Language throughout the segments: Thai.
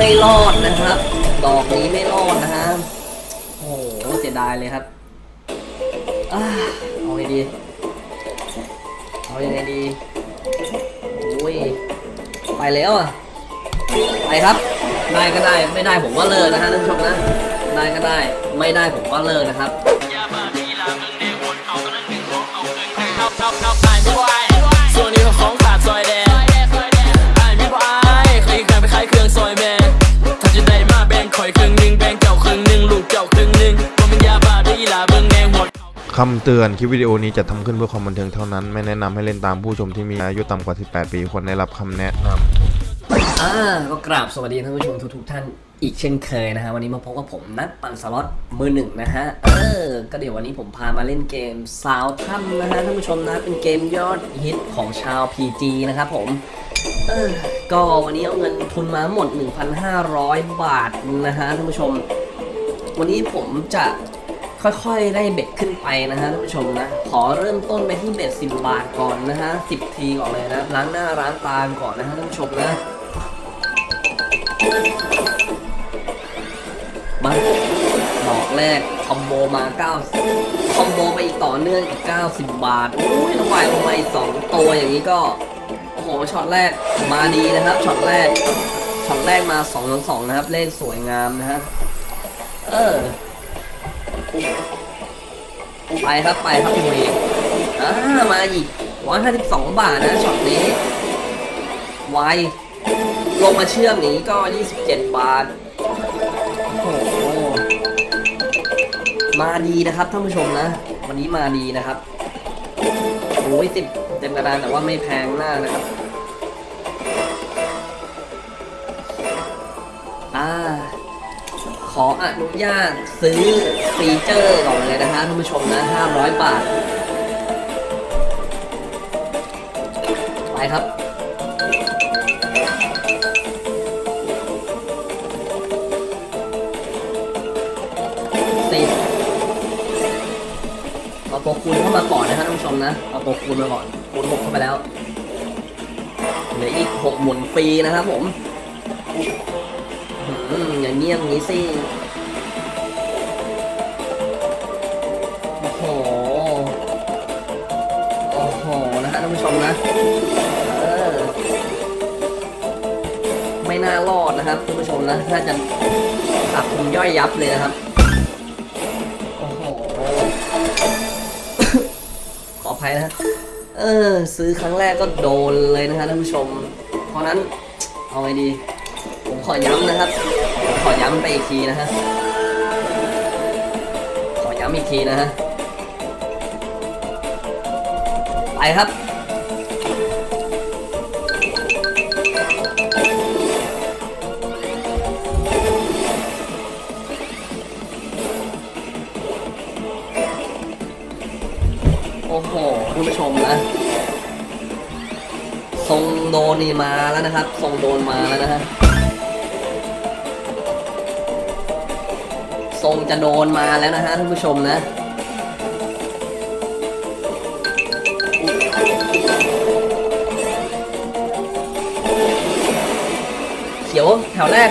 ไม่รอดนะครับ ดอกนี้ไม่รอดนะฮะโอ้โหเสียดายเลยครับอเอาไงดีเอายังไงดีโอ้ยไปแล้วอะไปครับ ได้ก็ได้ไม่ได้ผมก็เลิกนะฮะท่านผู้ชมนะได้ก็ได้ไม่ได้ผมก็เลิกนะครับ คำเตือนคลิปวิดีโอนี้จะทำขึ้นเพื่อความบันเทิงเท่านั้น ไม่แนะนำให้เล่นตามผู้ชมที่มีอายุต่ำกว่า 18 ปีควรได้รับคำแนะนำอ่าก็กราบสวัสดีท่านผู้ชมทุกๆท่านอีกเช่นเคยนะฮะวันนี้มาพบกับผมนัดปั่นสล็อตมือหนึ่งนะฮะเออก็เดี๋ยววันนี้ผมพามาเล่นเกมสาวถ้ำนะฮะท่านผู้ชมนะเป็นเกมยอดฮิตของชาว PG นะครับผมเออก็วันนี้เอาเงินทุนมาหมด 1,500 บาทนะฮะท่านผู้ชม วันนี้ผมจะ ค่อยๆ ได้เบ็ดขึ้นไปนะฮะท่านผู้ชมนะ ขอเริ่มต้นไปที่เบ็ด10บบาทก่อนนะฮะ10ทีก่อนเลยนะล้างหน้าล้างตาก่อนนะฮะท่านผู้ชมนะมาดอกแรกคอมโบมา9คอมโบไปอีกต่อเนื่องอีก 90 บาทโอ้ยแล้ววายลงมาอีก2ตัวอย่างนี้ก็โอ้โหช็อตแรกมาดีนะครับช็อตแรกช็อตแรกมา2ต่อ2นะครับเลขสวยงามนะฮะเออ ไปครับไปครับพี่เมย์อ่ามาอีก152บาทนะช็อตนี้ไวลงมาเชื่อมนี้ก็27บาทโอ้โหมาดีนะครับท่านผู้ชมนะ วันนี้มาดีนะครับโอ้ยสิบเต็มกระดานแต่ว่าไม่แพงมากนะครับอ่า ออนุญาตซื้อฟีเจอร์ก่อนเลยนะฮะท่านผู้ชมนะ500 บาท ไปครับ สิบเอาตัวคูณเข้ามาก่อนนะฮะท่านผู้ชมนะ เอาตัวคูณมาก่อน คูณหกเข้าไปแล้ว เหลืออีกหกหมุนฟรีนะครับผม อืมอย่างเงียบงี้สิโอ้โหโอ้โหนะฮะท่านผู้ชมนะเออไม่น่ารอดนะครับท่านผู้ชมนะน่าจะขาดทุนย่อยยับเลยนะครับโอ้โหขออภัยนะเออซื้อครั้งแรกก็โดนเลยนะฮะท่านผู้ชม เพราะนั้นเอาไงดี ผมขอย้ำนะครับ อย้ำไปอีกทีนะฮะ ขอย้ำอีกทีนะฮะ ไปครับโอ้โหคุณผู้ชมนะทรงโดนนี่มาแล้วนะครับทรงโดนมาแล้วนะฮะ ทรงจะโดนมาแล้วนะฮะท่านผู้ชมนะ เขียวแถวแรก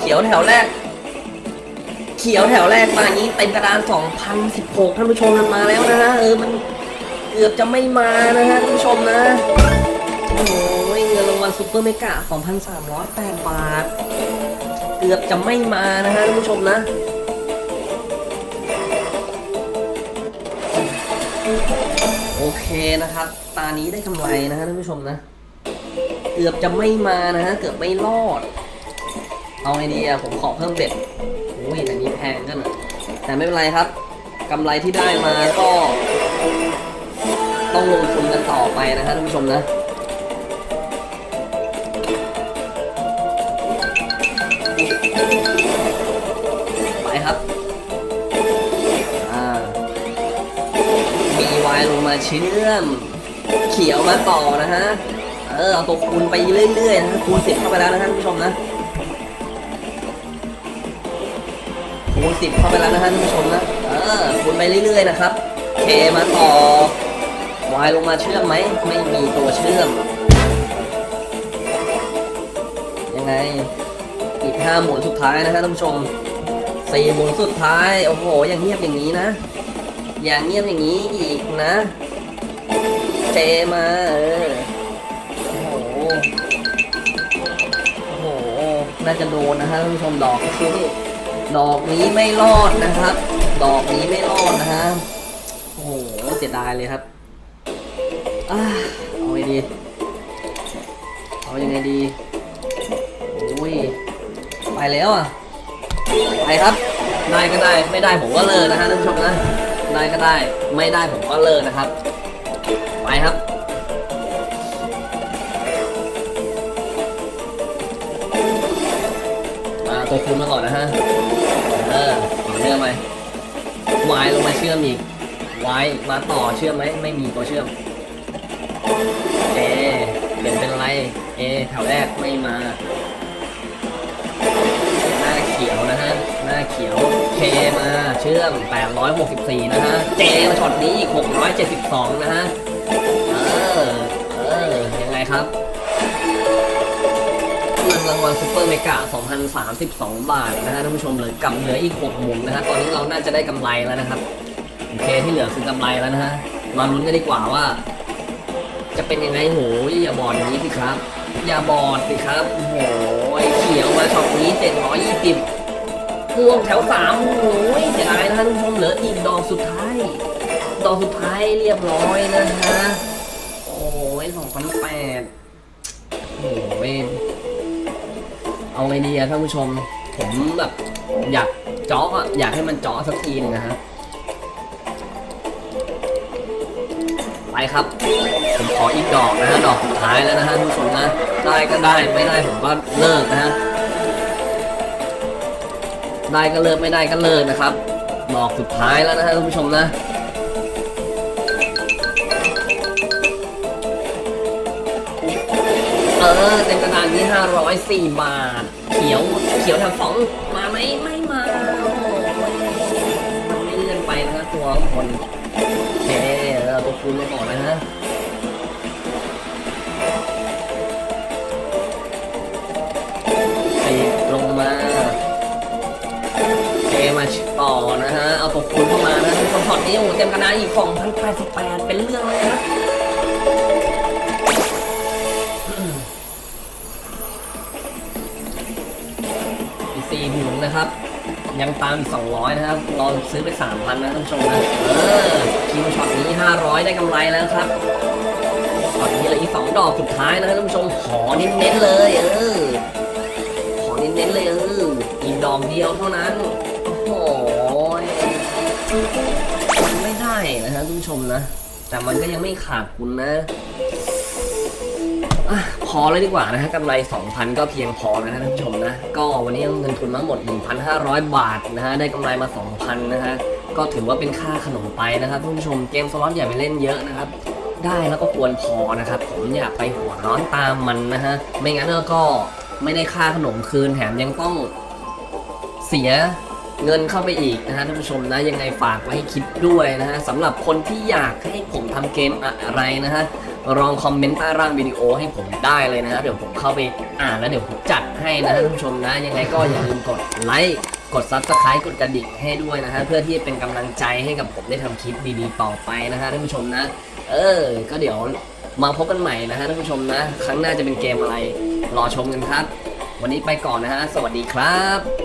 เขียวแถวแรก เขียวแถวแรกมาอย่างนี้เต็มกระดาน 2016 ท่านผู้ชมมันมาแล้วนะฮะเออมันเกือบจะไม่มานะฮะท่านผู้ชมนะโอ้ ซูเปอร์เมกะ2,308 บาท เกือบจะไม่มานะฮะท่านผู้ชมนะโอเคนะครับ ตานี้ได้กำไรนะฮะท่านผู้ชมนะ เกือบจะไม่มานะฮะ เกือบไม่รอด เอาไงดีอะผมขอเพิ่มเบ็ดโอ้ยแต่นี้แพงกันอะแต่ไม่เป็นไรครับกำไรที่ได้มาก็ ต้องลงทุนกันต่อไปนะฮะท่านผู้ชมนะ ไปครับอ่ามีวายลงมาเชื่อม เขียวมาต่อนะฮะ เออเอาตัวคูณไปเรื่อยๆนะฮะคูณสิบเข้าไปแล้วนะฮะท่านผู้ชมนะคูณสิบเข้าไปแล้วนะฮะท่านผู้ชมนะ เออคูณไปเรื่อยๆนะครับเคมาต่อวายลงมาเชื่อมไหม ไม่มีตัวเชื่อม ยังไง ห้าหมุนสุดท้ายนะฮะท่านผู้ชมสี่หมุนสุดท้าย โอ้โห อย่างเงียบอย่างนี้นะ อย่างเงียบอย่างนี้อีกนะ เจมาเออโอ้โห โอ้โห น่าจะโดนนะฮะท่านผู้ชมดอกนี้ดอกนี้ไม่รอดนะครับ ดอกนี้ไม่รอดนะฮะ โอ้โห เสียดายเลยครับอ่าเอาไงดี เอายังไงดี โอ้ย แล้วอะไปครับได้ก็ได้ไม่ได้ผมก็เลิกนะฮะท่านผู้ชมนะได้ก็ได้ไม่ได้ผมก็เลิกนะครับ ไปครับมาตัวคูณมาก่อนนะฮะเออเนื่องไปวายลงมาเชื่อมอีกวายมาต่อเชื่อมไหมไม่มีตัวเชื่อมเอเปลี่ยนเป็นอะไรเอแถวแรกไม่มา มาเชื่อม 864 นะฮะ เจมาช็อตนี้อีก 672 นะฮะ เออ เออ ยังไงครับเงินรางวัล Super Mega 2,032 บาทนะฮะท่านผู้ชมเหลยกำเหลืออีก 6 หมุนนะฮะ ตอนนี้เราน่าจะได้กำไรแล้วนะครับ โอเคที่เหลือคือกำไรแล้วนะฮะ มาลุ้นกันดีกว่าว่า จะเป็นยังไงโหยอย่าบอดอย่างนี้สิครับ อย่าบอดสิครับโอ้โหเขียวมาช็อตนี้720 ม่วงแถวสามโอ้ยเสียดายนะท่านผู้ชมเหลืออีกดอกสุดท้าย ดอกสุดท้ายเรียบร้อยนะฮะ โอ้ยสองพันแปดโอ้ยเอาไงดีอะท่านผู้ชม ผมแบบอยากจาะอะอยากให้มันจาะสักทีนึงนะฮะ ไปครับ ผมขออีกดอกนะฮะ ดอกสุดท้ายแล้วนะฮะท่านผู้ชมนะ ได้ก็ได้ไม่ได้ผมก็เลิกนะฮะ ได้ก็เลิกไม่ได้ก็เลิกนะครับดอกสุดท้ายแล้วนะฮะท่านผู้ชมนะเออเต็มกระดานนี้504 บาท เขียวเขียวแถวสองมาไหมไม่มาโอ้โหมันไม่เลื่อนไปนะฮะตัวคนโอเคเราตัวคูณไปก่อนนะฮะ ดูเข้ามานะทุกคนพอร์ตนี้โอ้เต็มกระดานอีก2,088เป็นเรื่องเลยนะอีสี่หมุนนะครับ ยังตามอีก200นะครับรอซื้อไป3,000นนะท่านผู้ชมนะเออคิวช็อตนี้500ได้กำไรแล้วครับช็อตนี้เหลืออีก2ดอกสุดท้ายนะท่านผู้ชมขอเน้นๆเลยเออขอเน้นๆเลยเอออีกดอกเดียวเท่านั้น ไม่ได้นะฮะท่านผู้ชมนะ แต่มันก็ยังไม่ขาดคุณนะอพอเลยดีกว่านะฮะกำไร 2,000 ก็เพียงพอแล้วนะท่านผู้ชมนะ ก็วันนี้เงินทุนมาหมด 1,500 บาทนะฮะได้กำไรมา 2,000 นะฮะก็ถือว่าเป็นค่าขนมไปนะครับท่านผู้ชมเกมสล็อตอย่าไปเล่นเยอะนะครับได้แล้วก็ควรพอนะครับ ผมอย่าไปหัวร้อนตามมันนะฮะไม่งั้นก็ไม่ได้ค่าขนมคืนแถมยังต้องเสีย เงินเข้าไปอีกนะฮะท่านผู้ชมนะยังไงฝากไว้ให้คิดด้วยนะฮะสำหรับคนที่อยากให้ผมทำเกมอะไรนะฮะลองคอมเมนต์ใต้ร่างวิดีโอให้ผมได้เลยนะฮะเดี๋ยวผมเข้าไปอ่านแล้วเดี๋ยวผมจัดให้นะท่านผู้ชมนะ ยังไงก็อย่าลืมกดไลค์กด Subscribe กดกระดิ่งให้ด้วยนะฮะเพื่อที่จะเป็นกำลังใจให้กับผมได้ทำคลิปดีๆต่อไปนะฮะท่านผู้ชมนะ เออ ก็เดี๋ยวมาพบกันใหม่นะฮะท่านผู้ชมนะ ครั้งหน้าจะเป็นเกมอะไร รอชมกันครับ วันนี้ไปก่อนนะฮะสวัสดีครับ